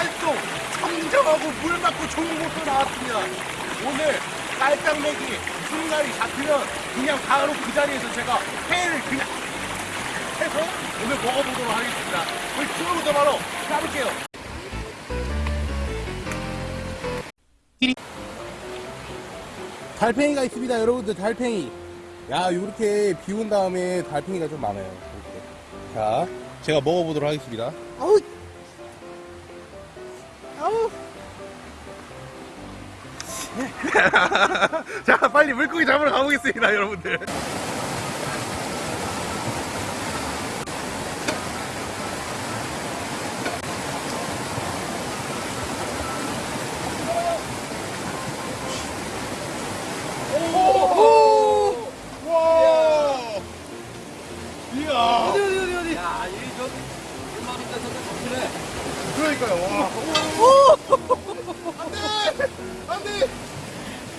물갈송 청정하고 물 맞고 좋은 곳도 나왔습니다. 오늘 깔짝매기 순간이 잡히면 그냥 바로 그 자리에서 제가 회를 그냥 해서 오늘 먹어보도록 하겠습니다. 우리 지금부터 바로 가볼게요. 달팽이가 있습니다, 여러분들. 달팽이. 야, 요렇게 비온 다음에 달팽이가 좀 많아요. 이렇게. 자, 제가 먹어보도록 하겠습니다. 아우! 자, 빨리 물고기 잡으러 가보겠습니다, 여러분들. 오! 와! 이야! 어디 어디 어디 어디 야 이게 저 얼마니까 저거 정신해 그러니까요. 와. 오! 안 돼! 안 돼!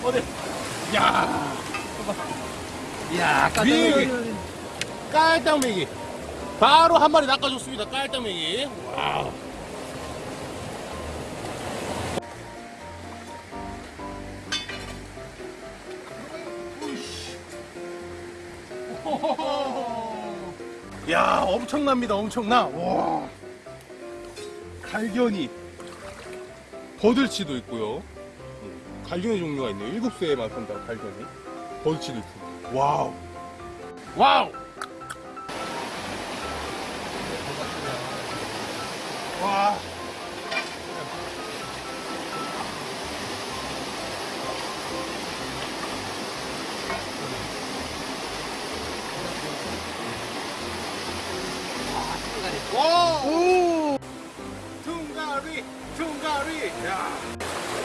어디 야! 야 여기. 깔딱매기. 바로 한 마리 낚아줬습니다. 깔딱매기. 와우. 야, 엄청납니다. 엄청나. 와. 갈겨니. 버들치도 있고요. 음, 갈겨니 종류가 있네요. 일급수에만 산다 갈겨니. 버들치도 있고. wow. wow. 와. 와! 오! 퉁가리! 퉁가리! 야!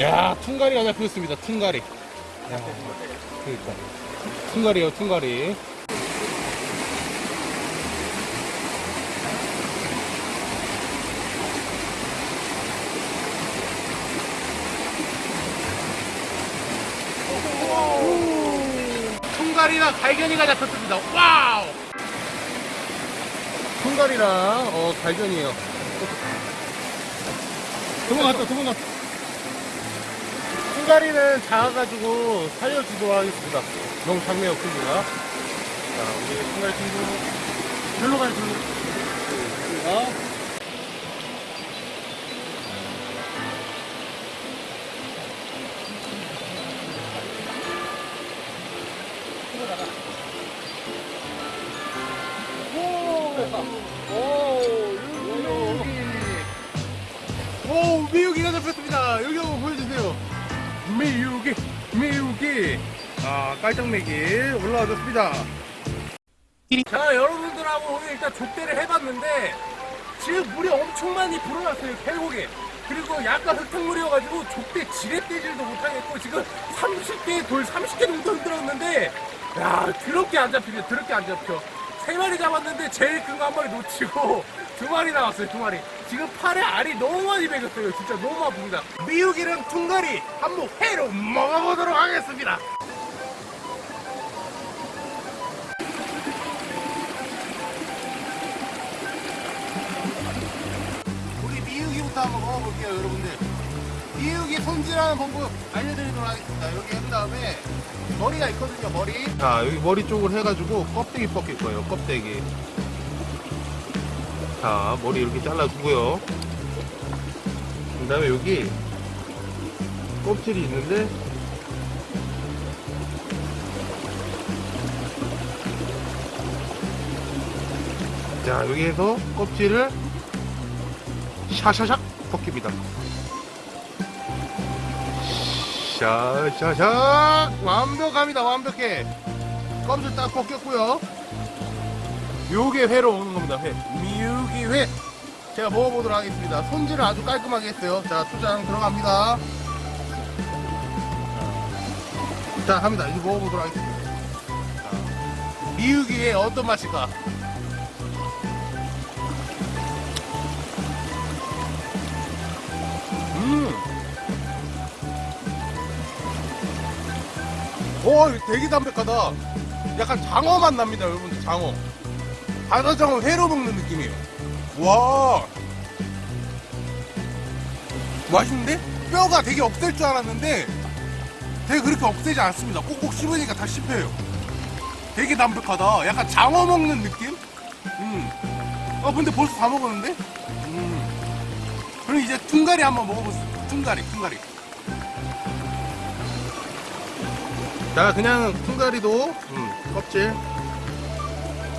야, 퉁가리가 잡혔습니다. 퉁가리. 야, 그러니까. 퉁가리요, 퉁가리. 퉁가리랑 갈겨니가 잡혔습니다. wow! 퉁가리랑 어, 갈겨니에요. 도망갔다, 도망갔다. 퉁가리는 작아가지고 살려주도록 하겠습니다. 너무 작네요, 크기가. 자, 우리 퉁가리 친구. 절로 가요. 자. 오, 미육이가 잡혔습니다. 여기 한번 보여주세요. 미육이, 미육이. 아, 깔짝매기 올라와줬습니다. 자, 여러분들하고 오늘 일단 족대를 해봤는데, 지금 물이 엄청 많이 불어났어요, 계곡에. 그리고 약간 흙탕물이어가지고 족대 지렛대질도 못하겠고, 지금 30개, 돌 30개 정도 흔들었는데, 야, 더럽게 안 잡히네, 더럽게 안 잡혀. 세 마리 잡았는데 제일 큰 거 한 마리 놓치고 두 마리 나왔어요 두 마리 지금 팔에 알이 너무 많이 배겼어요. 진짜 너무 아픕니다. 미육이랑 퉁가리 한번 회로 먹어보도록 하겠습니다. 우리 미육이부터 한번 먹어볼게요 여러분들. 미육이 손질하는 방법 알려드리도록 하겠습니다. 여기 한 다음에 머리가 있거든요 머리. 자 여기 머리 쪽을 해가지고 껍데기 벗길 거예요 껍데기 자 머리 이렇게 잘라주고요. 그 다음에 여기 껍질이 있는데 자 여기에서 껍질을 샤샤샥 벗깁니다. 샤샤샥! 완벽합니다 완벽해. 껍질 딱 벗겼고요. 요게 회로 오는 겁니다 회 회 제가 먹어보도록 하겠습니다. 손질을 아주 깔끔하게 했어요. 자 초장 들어갑니다. 자 합니다. 이제 먹어보도록 하겠습니다. 회 어떤 맛일까? 음. 오, 이거 되게 담백하다. 약간 장어 맛 납니다, 여러분들, 장어. 바다장어 회로 먹는 느낌이에요. 와. 맛있는데? 뼈가 되게 없앨 줄 알았는데 되게 그렇게 없애지 않습니다. 꼭꼭 씹으니까 다 씹혀요. 되게 담백하다. 약간 장어 먹는 느낌? 음. 어, 근데 벌써 다 먹었는데? 음. 그럼 이제 퉁가리 한번 먹어보세요. 퉁가리, 퉁가리. 자, 그냥 퉁가리도, 음, 껍질.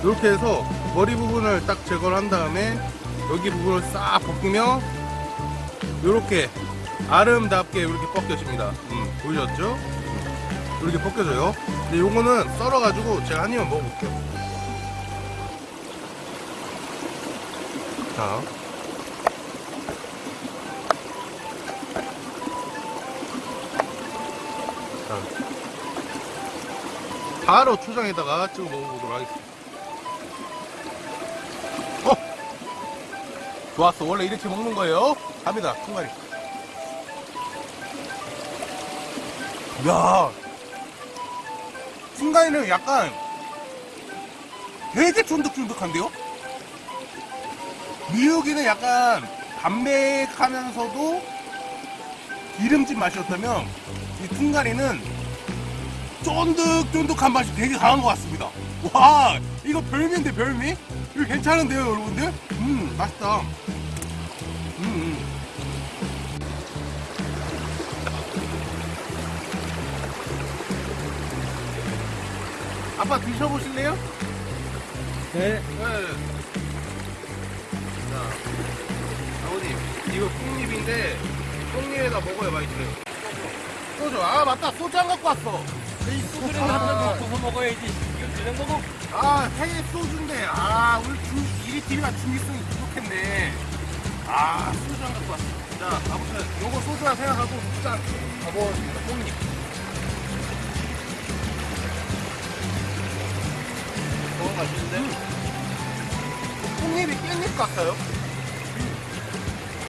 이렇게 해서 머리 부분을 딱 제거를 한 다음에 여기 부분을 싹 벗기면 이렇게 아름답게 이렇게 벗겨집니다. 음, 보이셨죠? 이렇게 벗겨져요. 근데 요거는 썰어가지고 제가 한 입만 먹어볼게요. 자. 자. 바로 초장에다가 찍어 먹어보도록 하겠습니다. 좋았어. 원래 이렇게 먹는 거예요. 갑니다. 한 마리. 야 순간에는 약간 되게 쫀득쫀득한데요? 미역이는 약간 담백하면서도 기름진 맛이었다면 이 퉁가리는 쫀득쫀득한 맛이 되게 강한 것 같습니다. 와 이거 별미인데 별미? 이거 괜찮은데요 여러분들? 음 맛있다. 음, 음. 아빠 드셔보실래요? 네. 네. 자, 아버님, 이거 콩잎인데, 콩잎에다 먹어야 맛있어요. 소주, 아, 맞다. 소주 안 갖고 왔어. 이 소주를 한잔 먹고서 먹어야지. 이거 그냥 먹어. 아, 생일 소주인데, 아, 우리 중, 이리 TV가 중립성이 부족했네. 아, 소주 안 갖고 왔어. 자, 아무튼, 요거 소주라 생각하고, 짠. 가보겠습니다. 콩잎. 너무 맛있는데? 콩잎이 깻잎 같아요.